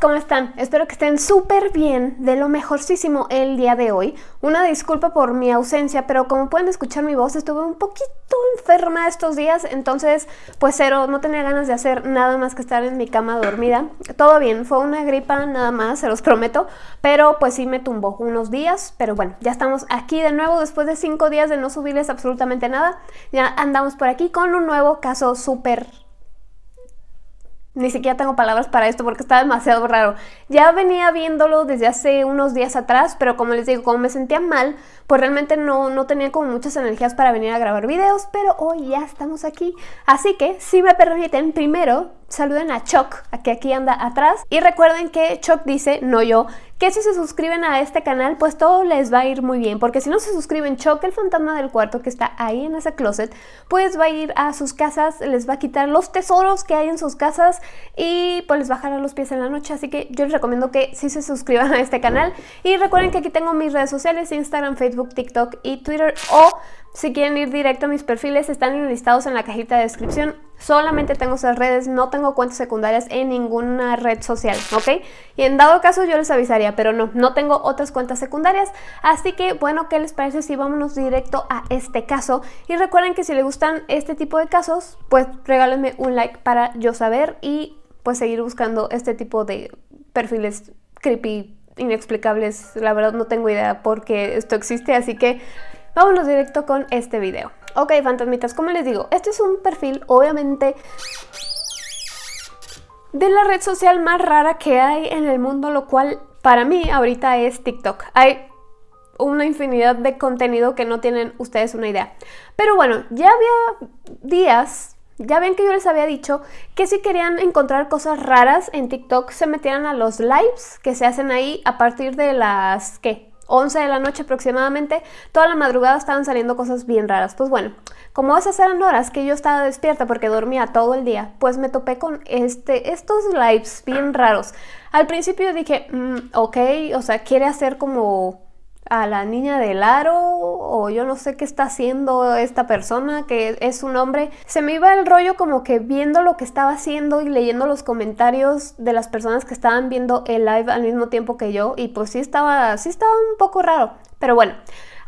¿cómo están? Espero que estén súper bien, de lo mejorcísimo el día de hoy. Una disculpa por mi ausencia, pero como pueden escuchar mi voz, estuve un poquito enferma estos días, entonces pues cero, no tenía ganas de hacer nada más que estar en mi cama dormida. Todo bien, fue una gripa nada más, se los prometo, pero pues sí me tumbó unos días, pero bueno, ya estamos aquí de nuevo después de cinco días de no subirles absolutamente nada. Ya andamos por aquí con un nuevo caso súper ni siquiera tengo palabras para esto porque está demasiado raro. Ya venía viéndolo desde hace unos días atrás, pero como les digo, como me sentía mal, pues realmente no, no tenía como muchas energías para venir a grabar videos, pero hoy ya estamos aquí. Así que, si me permiten, primero saluden a Choc, a que aquí anda atrás. Y recuerden que Choc dice, no yo, que si se suscriben a este canal, pues todo les va a ir muy bien. Porque si no se suscriben, Choc, el fantasma del cuarto que está ahí en ese closet, pues va a ir a sus casas, les va a quitar los tesoros que hay en sus casas y pues les bajará los pies en la noche. Así que yo les recomiendo que sí se suscriban a este canal. Y recuerden que aquí tengo mis redes sociales, Instagram, Facebook, TikTok y Twitter. O si quieren ir directo a mis perfiles, están listados en la cajita de descripción. Solamente tengo esas redes, no tengo cuentas secundarias en ninguna red social, ¿ok? Y en dado caso yo les avisaría, pero no, no tengo otras cuentas secundarias. Así que, bueno, ¿qué les parece si vámonos directo a este caso? Y recuerden que si les gustan este tipo de casos, pues regálenme un like para yo saber y pues seguir buscando este tipo de perfiles creepy, inexplicables. La verdad no tengo idea por qué esto existe, así que vámonos directo con este video. Ok, fantasmitas, como les digo, este es un perfil obviamente de la red social más rara que hay en el mundo, lo cual para mí ahorita es TikTok. Hay una infinidad de contenido que no tienen ustedes una idea. Pero bueno, ya había días, ya ven que yo les había dicho que si querían encontrar cosas raras en TikTok se metieran a los lives que se hacen ahí a partir de las, ¿qué? 11 de la noche aproximadamente, toda la madrugada estaban saliendo cosas bien raras. Pues bueno, como esas eran horas que yo estaba despierta porque dormía todo el día, pues me topé con este, estos lives bien raros. Al principio dije, mm, ok, o sea, quiere hacer como a la niña del aro o yo no sé qué está haciendo esta persona que es un hombre. Se me iba el rollo como que viendo lo que estaba haciendo y leyendo los comentarios de las personas que estaban viendo el live al mismo tiempo que yo y pues sí estaba, sí estaba un poco raro. Pero bueno,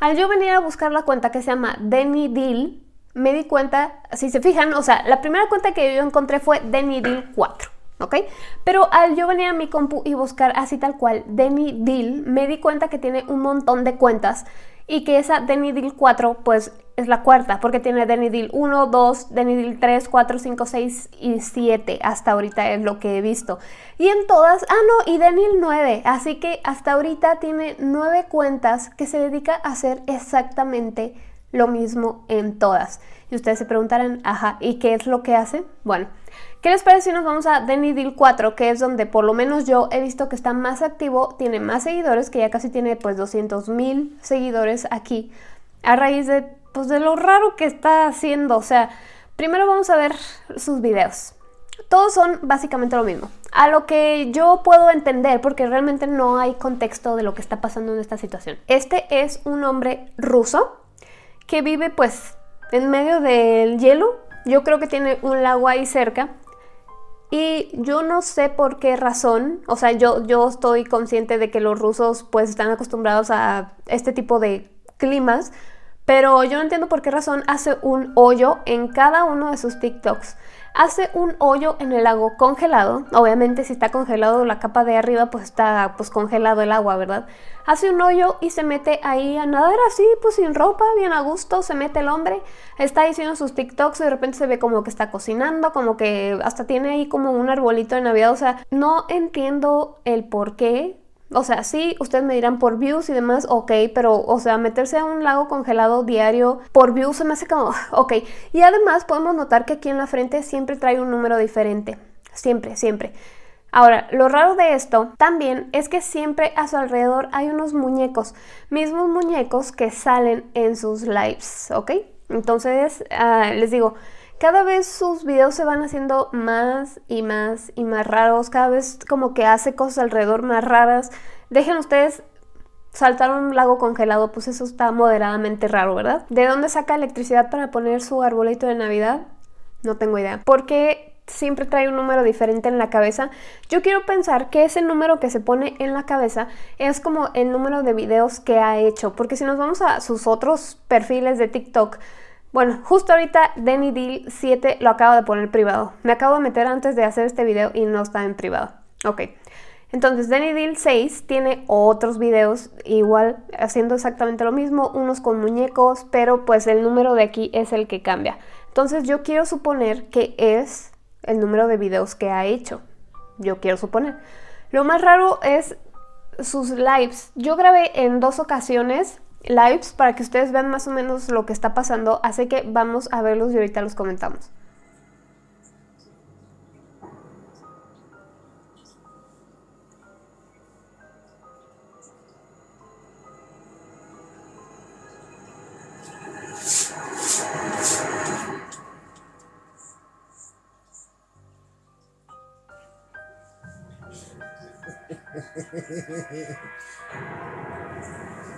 al yo venir a buscar la cuenta que se llama Denny Deal, me di cuenta, si se fijan, o sea, la primera cuenta que yo encontré fue Denny Deal 4. ¿Ok? Pero al yo venir a mi compu y buscar así tal cual Denny Deal, me di cuenta que tiene un montón de cuentas y que esa Denny Deal 4 pues es la cuarta porque tiene Denny Deal 1, 2, Denny Deal 3, 4, 5, 6 y 7 hasta ahorita es lo que he visto. Y en todas, ah no, y Denny 9, así que hasta ahorita tiene 9 cuentas que se dedica a hacer exactamente lo mismo en todas. Y ustedes se preguntarán, ajá, ¿y qué es lo que hace? Bueno, ¿Qué les parece si nos vamos a Denny Deal 4, que es donde por lo menos yo he visto que está más activo, tiene más seguidores, que ya casi tiene pues 200 mil seguidores aquí, a raíz de, pues, de lo raro que está haciendo, o sea, primero vamos a ver sus videos. Todos son básicamente lo mismo. A lo que yo puedo entender, porque realmente no hay contexto de lo que está pasando en esta situación. Este es un hombre ruso que vive pues en medio del hielo. Yo creo que tiene un lago ahí cerca y yo no sé por qué razón, o sea, yo, yo estoy consciente de que los rusos pues están acostumbrados a este tipo de climas, pero yo no entiendo por qué razón hace un hoyo en cada uno de sus TikToks hace un hoyo en el lago congelado. Obviamente si está congelado la capa de arriba pues está pues congelado el agua, ¿verdad? Hace un hoyo y se mete ahí a nadar así, pues sin ropa, bien a gusto, se mete el hombre, está diciendo sus TikToks y de repente se ve como que está cocinando, como que hasta tiene ahí como un arbolito de Navidad, o sea, no entiendo el por qué o sea, sí, ustedes me dirán por views y demás, ok, pero, o sea, meterse a un lago congelado diario por views se me hace como, ok. Y además podemos notar que aquí en la frente siempre trae un número diferente. Siempre, siempre. Ahora, lo raro de esto también es que siempre a su alrededor hay unos muñecos, mismos muñecos que salen en sus lives, ¿ok? Entonces, ah, les digo, cada vez sus videos se van haciendo más y más y más raros, cada vez como que hace cosas alrededor más raras. Dejen ustedes saltar un lago congelado, pues eso está moderadamente raro, ¿verdad? ¿De dónde saca electricidad para poner su arbolito de Navidad? No tengo idea. ¿Por qué siempre trae un número diferente en la cabeza. Yo quiero pensar que ese número que se pone en la cabeza es como el número de videos que ha hecho, porque si nos vamos a sus otros perfiles de TikTok, bueno, justo ahorita Denny Deal 7 lo acabo de poner privado. Me acabo de meter antes de hacer este video y no está en privado. Ok. Entonces, Denny Deal 6 tiene otros videos igual haciendo exactamente lo mismo, unos con muñecos, pero pues el número de aquí es el que cambia. Entonces yo quiero suponer que es el número de videos que ha hecho. Yo quiero suponer. Lo más raro es sus lives. Yo grabé en dos ocasiones lives para que ustedes vean más o menos lo que está pasando, así que vamos a verlos y ahorita los comentamos.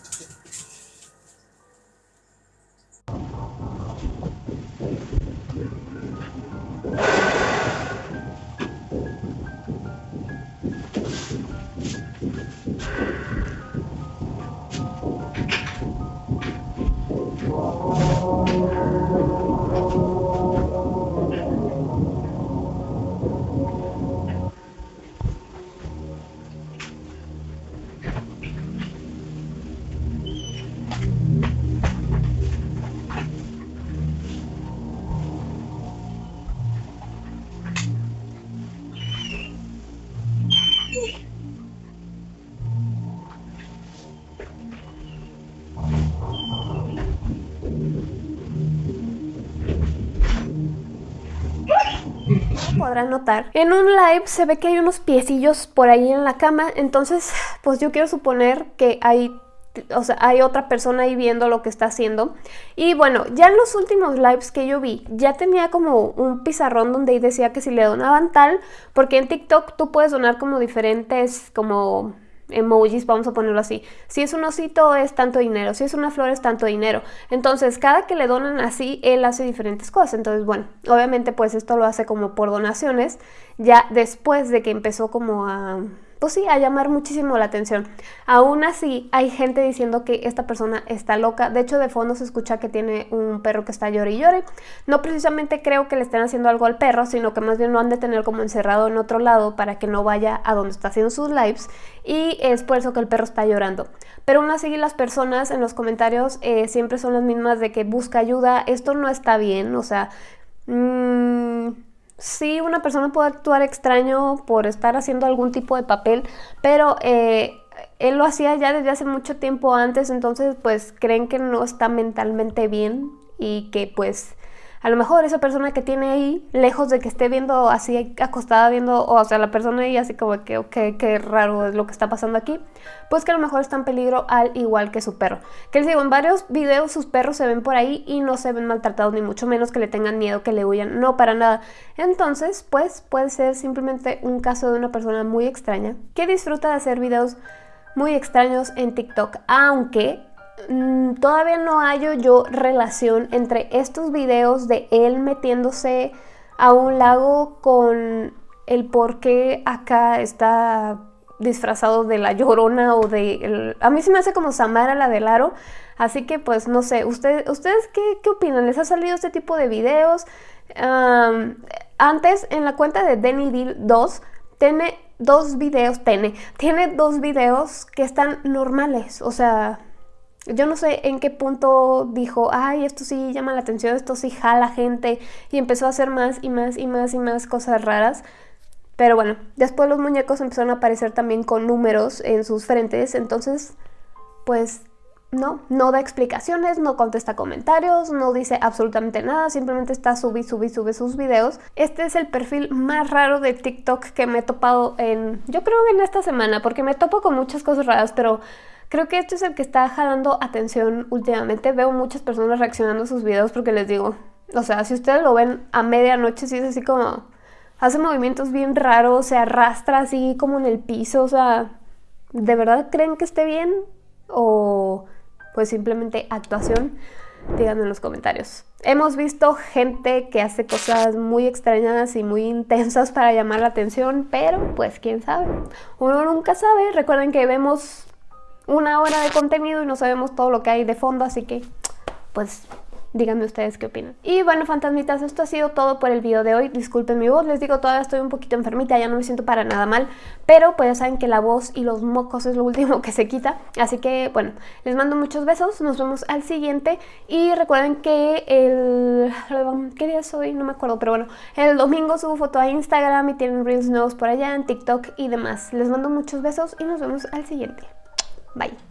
podrán notar. En un live se ve que hay unos piecillos por ahí en la cama, entonces pues yo quiero suponer que hay o sea, hay otra persona ahí viendo lo que está haciendo. Y bueno, ya en los últimos lives que yo vi, ya tenía como un pizarrón donde ahí decía que si le donaban tal, porque en TikTok tú puedes donar como diferentes, como emojis, vamos a ponerlo así. Si es un osito es tanto dinero, si es una flor es tanto dinero. Entonces, cada que le donan así, él hace diferentes cosas. Entonces, bueno, obviamente pues esto lo hace como por donaciones, ya después de que empezó como a pues sí, a llamar muchísimo la atención. Aún así, hay gente diciendo que esta persona está loca. De hecho, de fondo se escucha que tiene un perro que está llore y llore. No precisamente creo que le estén haciendo algo al perro, sino que más bien lo han de tener como encerrado en otro lado para que no vaya a donde está haciendo sus lives. Y es por eso que el perro está llorando. Pero aún así, las personas en los comentarios eh, siempre son las mismas de que busca ayuda. Esto no está bien, o sea... Mmm, sí una persona puede actuar extraño por estar haciendo algún tipo de papel, pero eh, él lo hacía ya desde hace mucho tiempo antes, entonces pues creen que no está mentalmente bien y que pues a lo mejor esa persona que tiene ahí, lejos de que esté viendo así acostada viendo, o sea, la persona ahí así como que, qué raro es lo que está pasando aquí, pues que a lo mejor está en peligro al igual que su perro. Que les digo, en varios videos sus perros se ven por ahí y no se ven maltratados, ni mucho menos que le tengan miedo, que le huyan, no para nada. Entonces, pues puede ser simplemente un caso de una persona muy extraña que disfruta de hacer videos muy extraños en TikTok, aunque Mm, todavía no hallo yo relación entre estos videos de él metiéndose a un lago con el por qué acá está disfrazado de la llorona o de... A mí se me hace como Samara la del aro, así que pues no sé, ¿ustedes, ¿ustedes qué, qué opinan? ¿Les ha salido este tipo de videos? antes en la cuenta de Denny Deal 2 tiene dos videos, tiene, tiene dos videos que están normales, o sea, yo no sé en qué punto dijo, ay, esto sí llama la atención, esto sí jala gente, y empezó a hacer más y más y más y más cosas raras. Pero bueno, después los muñecos empezaron a aparecer también con números en sus frentes, entonces, pues no, no da explicaciones, no contesta comentarios, no dice absolutamente nada, simplemente está subí, subí, sube sus videos. Este es el perfil más raro de TikTok que me he topado en, yo creo que en esta semana, porque me topo con muchas cosas raras, pero Creo que este es el que está jalando atención últimamente. Veo muchas personas reaccionando a sus videos porque les digo, o sea, si ustedes lo ven a medianoche, sí es así como... Hace movimientos bien raros, se arrastra así como en el piso, o sea... ¿De verdad creen que esté bien? ¿O pues simplemente actuación? díganme en los comentarios. Hemos visto gente que hace cosas muy extrañas y muy intensas para llamar la atención, pero pues quién sabe. Uno nunca sabe. Recuerden que vemos una hora de contenido y no sabemos todo lo que hay de fondo, así que pues Díganme ustedes qué opinan. Y bueno, fantasmitas, esto ha sido todo por el video de hoy. Disculpen mi voz, les digo, todavía estoy un poquito enfermita, ya no me siento para nada mal. Pero pues ya saben que la voz y los mocos es lo último que se quita. Así que bueno, les mando muchos besos, nos vemos al siguiente. Y recuerden que el... ¿Qué día es hoy? No me acuerdo, pero bueno. El domingo subo foto a Instagram y tienen Reels nuevos por allá, en TikTok y demás. Les mando muchos besos y nos vemos al siguiente. Bye.